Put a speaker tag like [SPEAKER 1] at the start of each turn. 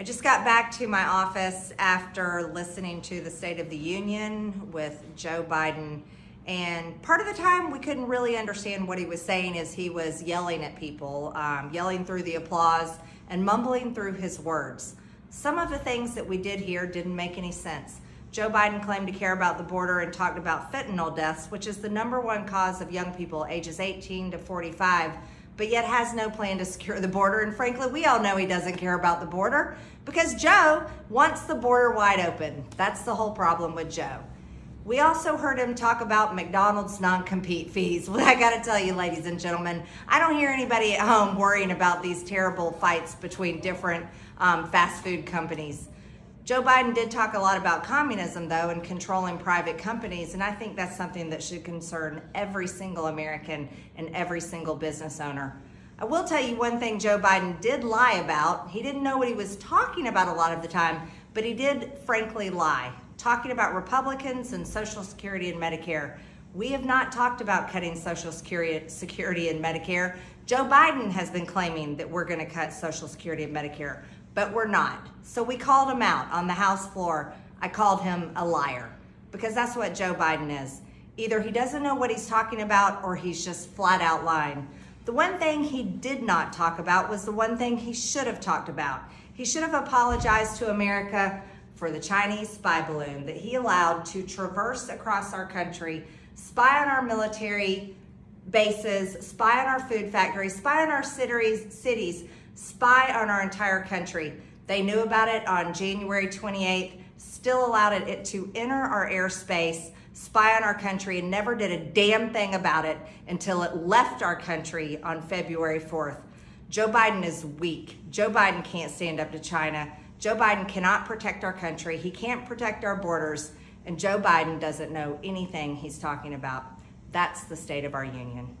[SPEAKER 1] I just got back to my office after listening to the State of the Union with Joe Biden. And part of the time we couldn't really understand what he was saying as he was yelling at people, um, yelling through the applause and mumbling through his words. Some of the things that we did hear didn't make any sense. Joe Biden claimed to care about the border and talked about fentanyl deaths, which is the number one cause of young people ages 18 to 45 but yet has no plan to secure the border. And frankly, we all know he doesn't care about the border because Joe wants the border wide open. That's the whole problem with Joe. We also heard him talk about McDonald's non-compete fees. Well, I gotta tell you, ladies and gentlemen, I don't hear anybody at home worrying about these terrible fights between different um, fast food companies. Joe Biden did talk a lot about communism, though, and controlling private companies, and I think that's something that should concern every single American and every single business owner. I will tell you one thing Joe Biden did lie about. He didn't know what he was talking about a lot of the time, but he did frankly lie, talking about Republicans and Social Security and Medicare. We have not talked about cutting Social Security, and Medicare. Joe Biden has been claiming that we're going to cut Social Security and Medicare but we're not. So we called him out on the House floor. I called him a liar because that's what Joe Biden is. Either he doesn't know what he's talking about or he's just flat out lying. The one thing he did not talk about was the one thing he should have talked about. He should have apologized to America for the Chinese spy balloon that he allowed to traverse across our country, spy on our military bases, spy on our food factories, spy on our cities, cities spy on our entire country. They knew about it on January 28th, still allowed it to enter our airspace, spy on our country, and never did a damn thing about it until it left our country on February 4th. Joe Biden is weak. Joe Biden can't stand up to China. Joe Biden cannot protect our country. He can't protect our borders. And Joe Biden doesn't know anything he's talking about. That's the state of our union.